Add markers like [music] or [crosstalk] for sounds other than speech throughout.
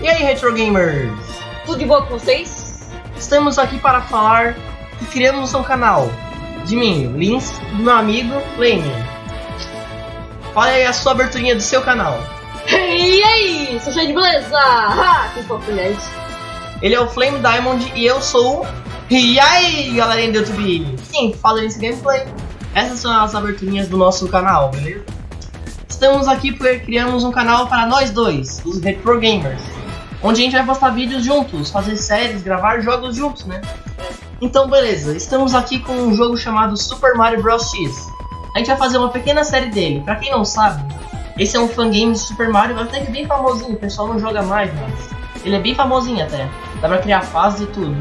E aí, Retro Gamers? Tudo de boa com vocês? Estamos aqui para falar que criamos um canal de mim, Lins, do meu amigo Flame. Fala aí a sua aberturinha do seu canal. [laughs] E aí, sou cheio de beleza! Que fofo, gente. Ele é o Flame Diamond e eu sou. E aí, galerinha do YouTube? Sim, fala nesse gameplay. Essas são as aberturinhas do nosso canal, beleza? Estamos aqui porque criamos um canal para nós dois, os Retro Gamers. Onde a gente vai postar vídeos juntos, fazer séries, gravar jogos juntos, né? Então, beleza. Estamos aqui com um jogo chamado Super Mario Bros. X. A gente vai fazer uma pequena série dele. Pra quem não sabe, esse é um fangame de Super Mario, até que é bem famosinho. O pessoal não joga mais, mas ele é bem famosinho até. Dá pra criar fases e tudo.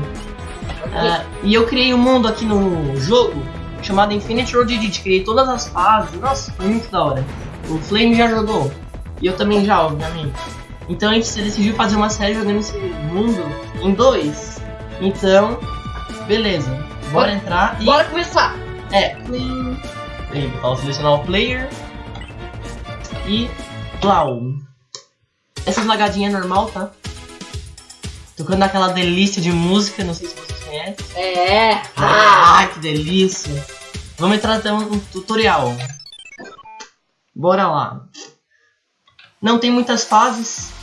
Ah, e eu criei um mundo aqui no jogo chamado Infinite Road Edit. Criei todas as fases. Nossa, foi muito da hora. O Flame já jogou. E eu também já, obviamente. Então a gente decidiu fazer uma série jogando esse mundo em dois. Então, beleza. Bora entrar e. Bora começar! É, play. Play. Vou selecionar o player. E. Plau. Essas lagadinhas é normal, tá? Tocando aquela delícia de música, não sei se vocês conhecem. É! Ah, que delícia! Vamos entrar até um tutorial. Bora lá. Não tem muitas fases.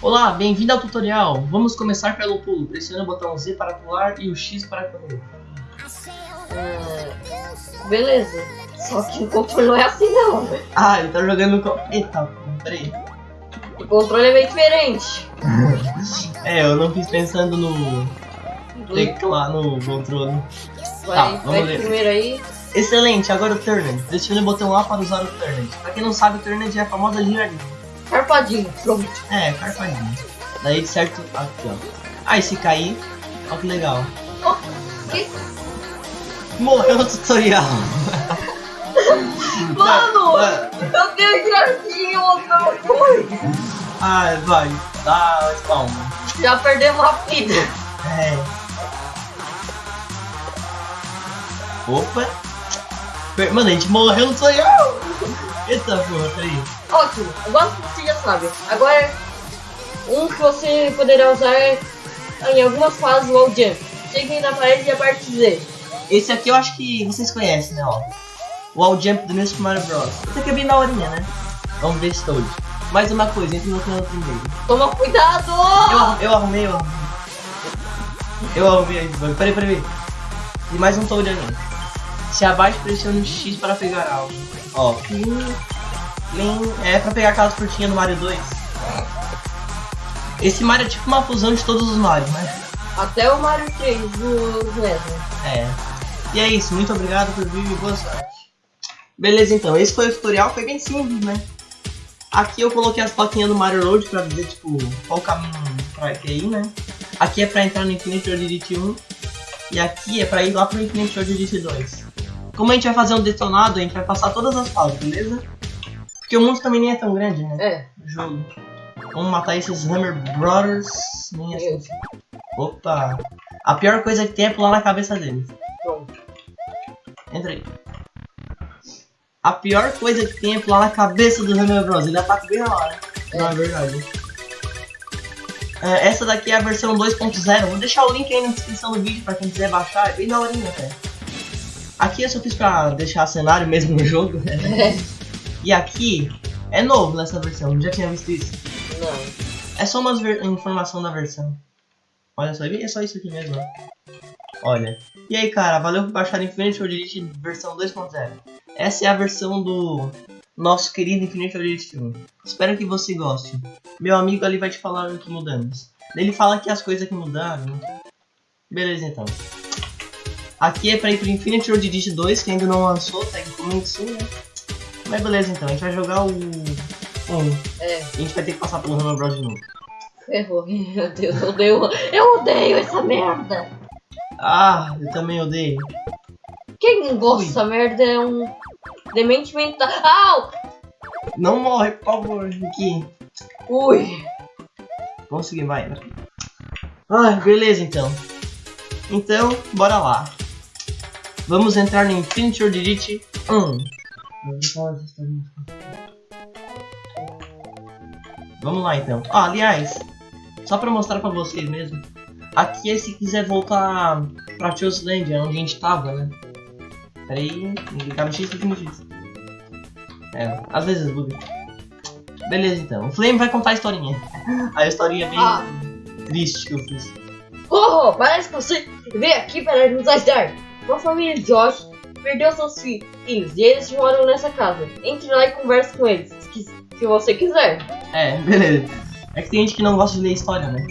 Olá, bem-vindo ao tutorial. Vamos começar pelo pulo. Pressione o botão Z para pular e o X para correr. É, beleza. Só que o controle não é assim não. Ah, ele tá jogando com... Eita, peraí. O controle é bem diferente. [laughs] É, eu não fiz pensando no teclado, no controle. Vai, Tá, vai vamos ler. primeiro aí. Excelente, agora o Turnet. Pressione o botão A para usar o Turnet. Pra quem não sabe, o Turnet é a famosa giradinha. Carpadinho, pronto. É, carpadinho. Daí de certo, aqui ó. Aí se cair, ó que legal. Oh, que... Morreu no tutorial. Mano! Ah, Eu tenho giradinho outra coisa. Ai, vai. Dá spawn. Já perdemos a vida. É. Opa. Mano, a gente morreu no tutorial. Eita porra, peraí. Ótimo, agora você já sabe. Agora, um que você poderá usar é em algumas fases do wall jump. Chegue na parede e aperte Z. Esse aqui eu acho que vocês conhecem, né, ó. O All Jump do meu Super Mario Bros. Esse aqui é bem daorinha, né? Vamos ver se Toad. Mais uma coisa, entre no canal primeiro. Toma cuidado! Eu, eu arrumei, eu arrumei. Eu arrumei aí, peraí, peraí. E mais um Toad ali. Se abaixe, pressione X para pegar algo. Ó, plim, é pra pegar aquelas frutinhas do Mario 2. Esse Mario é tipo uma fusão de todos os Marios, né? Até o Mario 3 do mesmo. É. E é isso, muito obrigado por vir e boa sorte. Beleza então, esse foi o tutorial, foi bem simples, né? Aqui eu coloquei as plaquinhas do Mario Road pra dizer, tipo, qual o caminho pra que ir, né? Aqui é pra entrar no Infinite Road Edit 1. E aqui é pra ir lá pro Infinite Road Edit 2. Como a gente vai fazer um detonado, a gente vai passar todas as fases, beleza? Porque o mundo também nem é tão grande, né? É, O jogo. Vamos matar esses Hammer Brothers. Nem assim. Opa! A pior coisa que tem é pular na cabeça deles. pronto. Entra aí. A pior coisa que tem é pular na cabeça do Hammer Bros. Ele ataca bem na hora. É. Não, é verdade. É, essa daqui é a versão 2.0. Vou deixar o link aí na descrição do vídeo pra quem quiser baixar. É bem daorinha até. Aqui eu só fiz pra deixar cenário mesmo no jogo. [laughs] E aqui é novo nessa versão. Já tinha visto isso. não. É só uma informação da versão. Olha só, é só isso aqui mesmo. Olha. E aí, cara, valeu por baixar Infinite Edit versão 2.0. Essa é a versão do nosso querido Infinite Edit 1. Espero que você goste. Meu amigo ali vai te falar o que mudamos. Ele fala que as coisas que mudaram. Beleza, então. Aqui é pra ir pro Infinite Road Edit 2, que ainda não lançou, tecnicamente sim, né? Mas beleza, então. A gente vai jogar o 1. É, A gente vai ter que passar pelo Hammer Bros de novo. ferrou. [laughs] Meu Deus, eu odeio, eu odeio essa merda. Ah, eu também odeio. Quem gosta dessa merda é um demente mental. Au! Não morre, por favor, aqui. Ui! Vamos seguir, vai. Ah, beleza então. Então, bora lá. Vamos entrar no Infinity Road Edit 1. Vamos lá então. Ah, aliás, só pra mostrar pra vocês mesmo. Aqui é se quiser voltar pra Land, onde a gente tava, né? Pera aí, clicar no X, clica no X. É, às vezes buga. Beleza então, o Flame vai contar a historinha. [laughs] A historinha é bem Ah. triste que eu fiz. Oh, parece que você veio aqui para nos ajudar. Uma família de Josh perdeu seus fi- filhos e eles moram nessa casa. Entre lá e converse com eles, se, você quiser. É, beleza. É que tem gente que não gosta de ler história, né?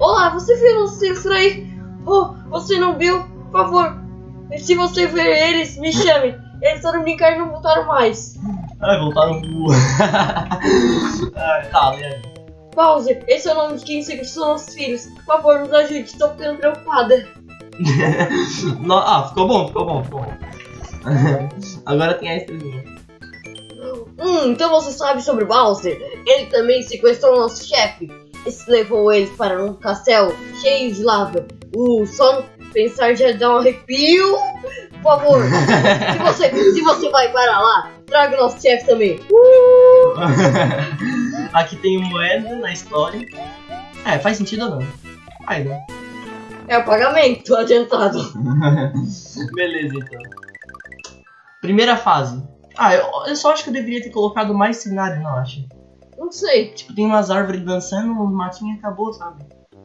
Olá, você viu os filhos por aí? Oh, você não viu? Por favor, se você ver eles, me chame. Eles foram brincar e não voltaram mais. Ai, voltaram pro. Ai, [laughs] tá, beleza. Bowser, esse é o nome de quem sequestrou nossos filhos. Por favor, nos ajude, estou ficando preocupada. [laughs] Ah, ficou bom, ficou bom, ficou bom. [laughs] Agora tem a estrelinha. Hum, então você sabe sobre Bowser? Ele também sequestrou nosso chefe. Esse levou eles para um castelo cheio de lava. Uh, só pensar já dá um arrepio. Por favor, [laughs] se você, se você vai para lá, traga o nosso chefe também. Uh! Aqui tem moeda na história. É, faz sentido ou não? Faz, né? É o pagamento adiantado. [laughs] Beleza, então. Primeira fase. Ah, eu, eu só acho que eu deveria ter colocado mais cenário, não acho. Não sei. Tipo, tem umas árvores dançando, um matinho e acabou, sabe?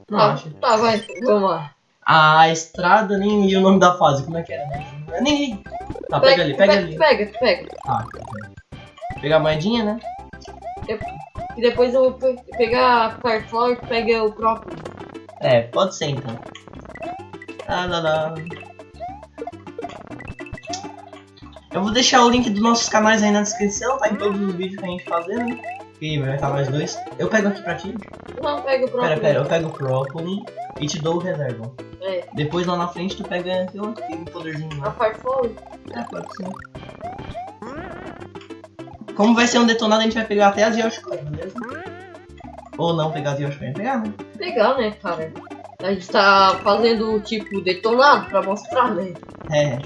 Não Tá, acho. tá, vai, vamos lá. A estrada, nem li o nome da fase, como é que era? né? Nem Tá, pega, ali, pega, ali. Pega, pega. Tá, pegar a moedinha, né? E depois eu vou pe- pegar a Fireflower e pega o próprio. É, pode ser então. Ah, lá, lá. Eu vou deixar o link dos nossos canais aí na descrição, tá em todos os vídeos que a gente fazer, né? Que vai estar mais dois. Eu pego aqui pra ti. Não, pega o próprio. Pera, pera, eu pego o Própoli e te dou o reserva. É, Depois lá na frente tu pega aqui, tem um poderzinho a lá. Fireflower. É, pode ser. Como vai ser um detonado, a gente vai pegar até as Yoshikoi, beleza? Ou não pegar as Yoshikoi, pegar, né? Legal, né, cara? A gente tá fazendo tipo detonado pra mostrar, né? É.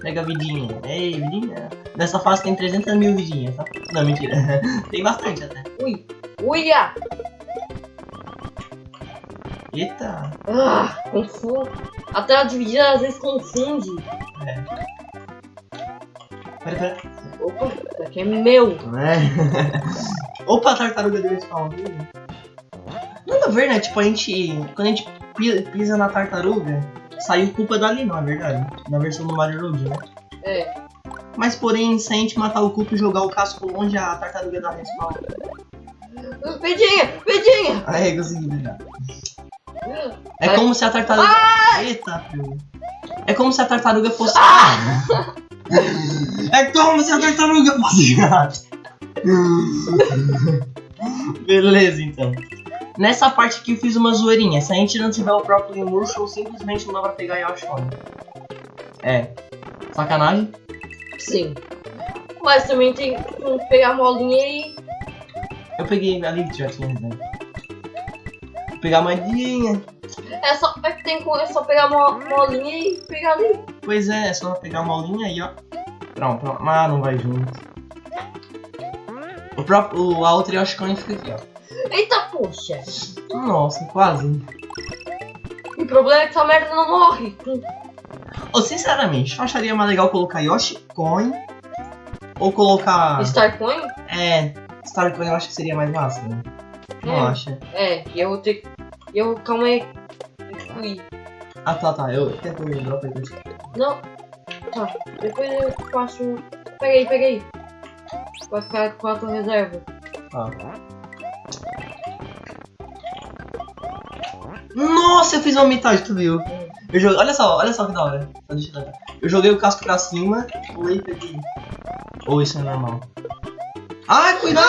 Pega a vidinha. Ei, vidinha. Nessa fase tem 300 mil vidinhas, tá? Não, mentira. [laughs] tem bastante até. Ui, uia! Eita. Ah, confundo. A tela dividida às vezes confunde. Pera, pera. Opa, isso aqui é meu. É. [laughs] Opa, a tartaruga deu spawn. Nada a ver, né? Tipo, a gente. Quando a gente pi- pisa na tartaruga, saiu culpa dali, não é verdade? Na versão do Mario Road, né? É, Mas porém, se a gente matar o culpa e jogar o casco longe, a tartaruga dá respawn. pedinha, pedinha! Aí, consegui pegar. É como se a tartaruga. Eita, filho. É como se a tartaruga fosse. É como se a tartaruga fosse. [laughs] Beleza, então. Nessa parte aqui eu fiz uma zoeirinha. Se a gente não tiver o próprio Murshrow, simplesmente não dá pra pegar Yoshone. É. Sacanagem? Sim. Mas também tem que pegar a molinha e. Eu peguei ali que já tinha. Vou pegar a moedinha. É só, é, tem, é só pegar a mo- molinha e pegar ali. Pois é, é só pegar a molinha aí, ó. Pronto, pronto. Ah, não vai junto. O próprio, a outra Yoshikone fica aqui, ó. Poxa! Nossa, quase. O problema é que essa merda não morre. Ô, sinceramente, eu acharia mais legal colocar Yoshikone ou colocar. Starcoin? É, Starcoin eu acho que seria mais massa, né? Não É. acha? É, e eu vou ter. Eu. Calma aí. Ui. Ah, tá, tá. Eu até põe o drop aí. Não. Tá. Depois eu faço. Pega aí, pega aí. Vai ficar com a tua reserva. Tá. Nossa, eu fiz uma metade, tu viu? Eu joguei, olha só, olha só que da hora. Só deixa eu joguei o casco pra cima, pulei e peguei. Ou isso é normal? Ai, cuidado!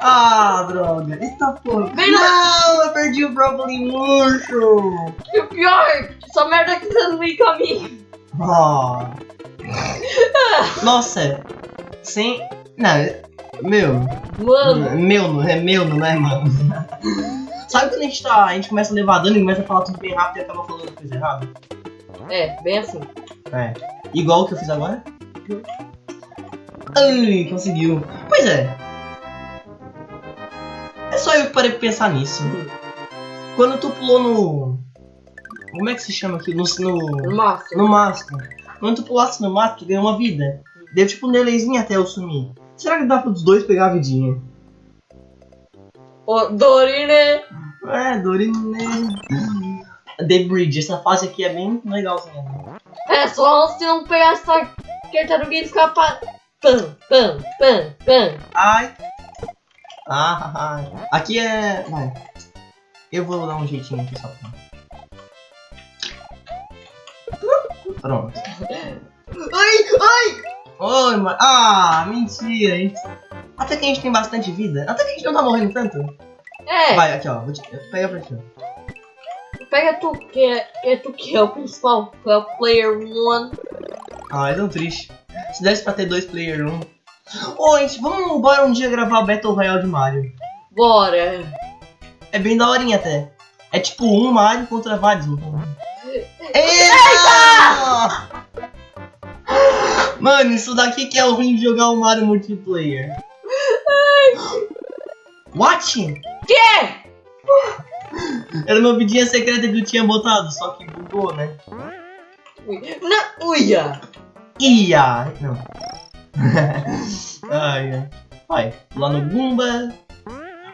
Ah, droga. Eita porra. Vem Não, eu perdi o Broccoli murcho. E o pior, essa merda que tá no meio caminho. Ah. Nossa. Sem... Não, meu. Mano, Meu, não é meu, não é, mano? Sabe quando a gente, tá, a gente começa a levar dano e começa a falar tudo bem rápido e acaba falando coisa errada? é, bem assim. É. Igual o que eu fiz agora? Ai, conseguiu. Pois é. É só eu que parei pra pensar nisso. Quando tu pulou no. Como é que se chama aqui? No, no, Master. no mastro. Quando tu pulasse no mastro, tu ganhou uma vida. Deu tipo um delayzinho até eu sumir. Será que dá pros dois pegar a vidinha? Ô, Dorine. É, Dorine. The Bridge, essa fase aqui é bem legal também. É só se não pegar essa tartaruga e escapar. Pam, pam, pam, pam. Ai. Ah, ai. Aqui é. Vai. Eu vou dar um jeitinho aqui só pra. Pronto. Ai, ai. Oi, mano. Ah, mentira. hein? Até que a gente tem bastante vida. Até que a gente não tá morrendo tanto. É, Vai, aqui ó. Vou te... Pega pra ti. pega tu que é, é tu que é o principal, que é o player one. Ah, é tão triste. Se desse pra ter dois player um. Ô, gente, vamos embora um dia gravar Battle Royale de Mario. Bora. É bem daorinha até. É tipo um Mario contra vários. Então. Eita! Mano, isso daqui que é o ruim de jogar o Mario multiplayer. What? Que? Era uma vidinha secreta que eu tinha botado, só que bugou, né? Não, uia. Ia! Não. [laughs] ai, ai. Vai, lá no Goomba.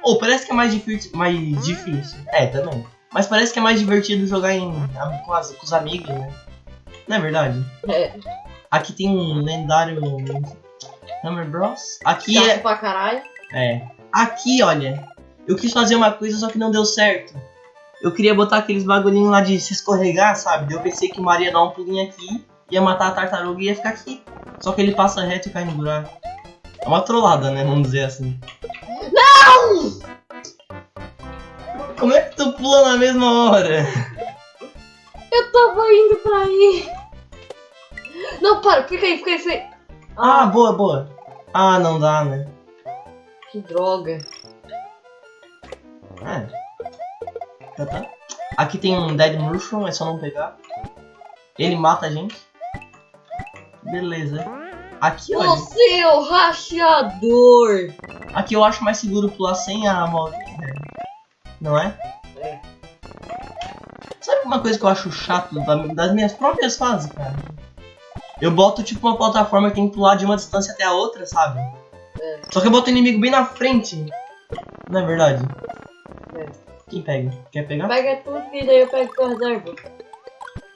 Ou parece que é mais difícil. Mais difícil. É, também. Mas parece que é mais divertido jogar em, com, as- com os amigos, né? Não é verdade? É, Aqui tem um lendário Hammer Bros. Aqui chato é. pra caralho. É. Aqui, olha. Eu quis fazer uma coisa, só que não deu certo. Eu queria botar aqueles bagulhinhos lá de se escorregar, sabe? Eu pensei que o Maria ia dar um pulinho aqui, ia matar a tartaruga e ia ficar aqui. Só que ele passa reto e cai no buraco. É uma trollada, né? Vamos dizer assim. Não! Como é que tu pula na mesma hora? Eu tava indo pra aí. Não, para, fica aí, fica aí, fica aí. Ah, boa, boa. Ah, não dá, né? Que droga. É. Tá, tá. Aqui tem um Dead Mushroom, é só não pegar. Ele mata a gente. Beleza. Aqui, olha. Você é o rachador. Aqui eu acho mais seguro pular sem a molinha. Não é? É. Sabe uma coisa que eu acho chato da- das minhas próprias fases, cara? Eu boto tipo uma plataforma que tem que pular de uma distância até a outra, sabe? É. Só que eu boto o inimigo bem na frente. Não é verdade? É. Quem pega? Quer pegar? Pega tudo e daí eu pego tua reserva.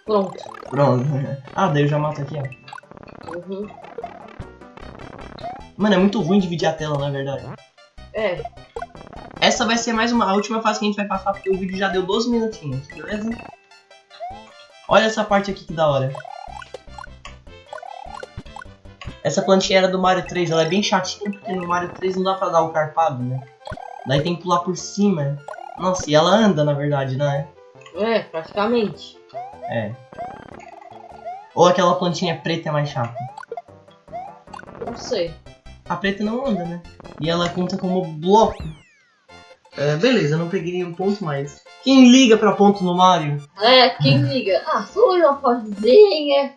Pronto. Pronto. [laughs] Ah, daí eu já mato aqui, ó. Uhum. Mano, é muito ruim dividir a tela, não é verdade? É, Essa vai ser mais uma, a última fase que a gente vai passar, porque o vídeo já deu 12 minutinhos, beleza? Olha essa parte aqui que da hora. Essa plantinha era do Mario 3, ela é bem chatinha, porque no Mario 3 não dá pra dar o carpado, né? Daí tem que pular por cima. Nossa, e ela anda, na verdade, né? é, praticamente. É. Ou aquela plantinha preta é mais chata. Não sei. A preta não anda, né? E ela conta como bloco. É, beleza, eu não peguei nenhum ponto mais. Quem liga pra ponto no Mario? É, quem [laughs] liga? Ah, só uma fasezinha.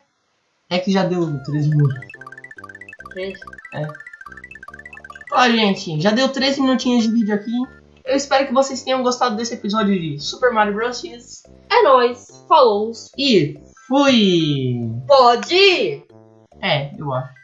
É que já deu 13 minutos. Três. Ó, gente, já deu 13 minutinhos de vídeo aqui. Eu espero que vocês tenham gostado desse episódio de Super Mario Bros. X. É nóis. Falou. E fui! Pode ir. É, eu acho.